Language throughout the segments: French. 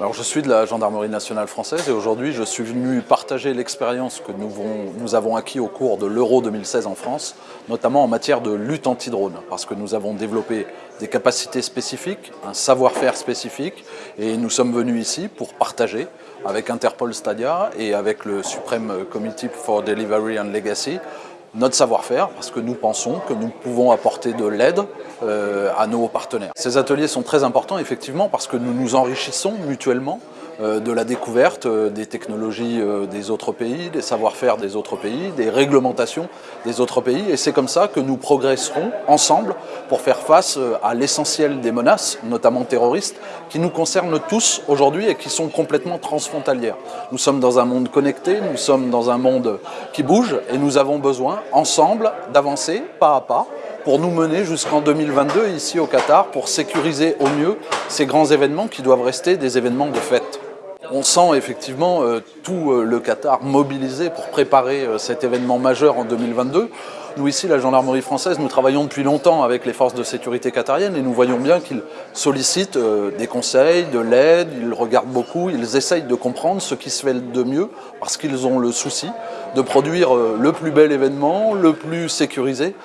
Alors je suis de la Gendarmerie nationale française et aujourd'hui je suis venu partager l'expérience que nous, avons acquis au cours de l'Euro 2016 en France, notamment en matière de lutte anti-drone, parce que nous avons développé des capacités spécifiques, un savoir-faire spécifique et nous sommes venus ici pour partager avec Interpol Stadia et avec le Supreme Committee for Delivery and Legacy notre savoir-faire parce que nous pensons que nous pouvons apporter de l'aide euh, à nos partenaires. Ces ateliers sont très importants effectivement parce que nous nous enrichissons mutuellement de la découverte euh, des technologies euh, des autres pays, des savoir-faire des autres pays, des réglementations des autres pays. Et c'est comme ça que nous progresserons ensemble pour faire face à l'essentiel des menaces, notamment terroristes, qui nous concernent tous aujourd'hui et qui sont complètement transfrontalières. Nous sommes dans un monde connecté, nous sommes dans un monde qui bouge et nous avons besoin, ensemble, d'avancer pas à pas pour nous mener jusqu'en 2022 ici au Qatar pour sécuriser au mieux ces grands événements qui doivent rester des événements de fête. On sent effectivement euh, tout euh, le Qatar mobilisé pour préparer euh, cet événement majeur en 2022. Nous ici, la gendarmerie française, nous travaillons depuis longtemps avec les forces de sécurité qatariennes et nous voyons bien qu'ils sollicitent des conseils, de l'aide, ils regardent beaucoup, ils essayent de comprendre ce qui se fait de mieux parce qu'ils ont le souci de produire le plus bel événement, le plus sécurisé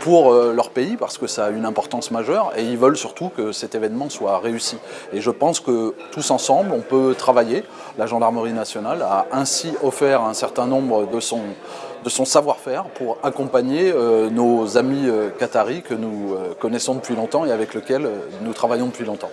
pour leur pays parce que ça a une importance majeure et ils veulent surtout que cet événement soit réussi. Et je pense que tous ensemble, on peut travailler. La gendarmerie nationale a ainsi offert un certain nombre de son, de son savoir-faire pour accompagner euh, nos amis euh, qataris que nous euh, connaissons depuis longtemps et avec lesquels nous travaillons depuis longtemps.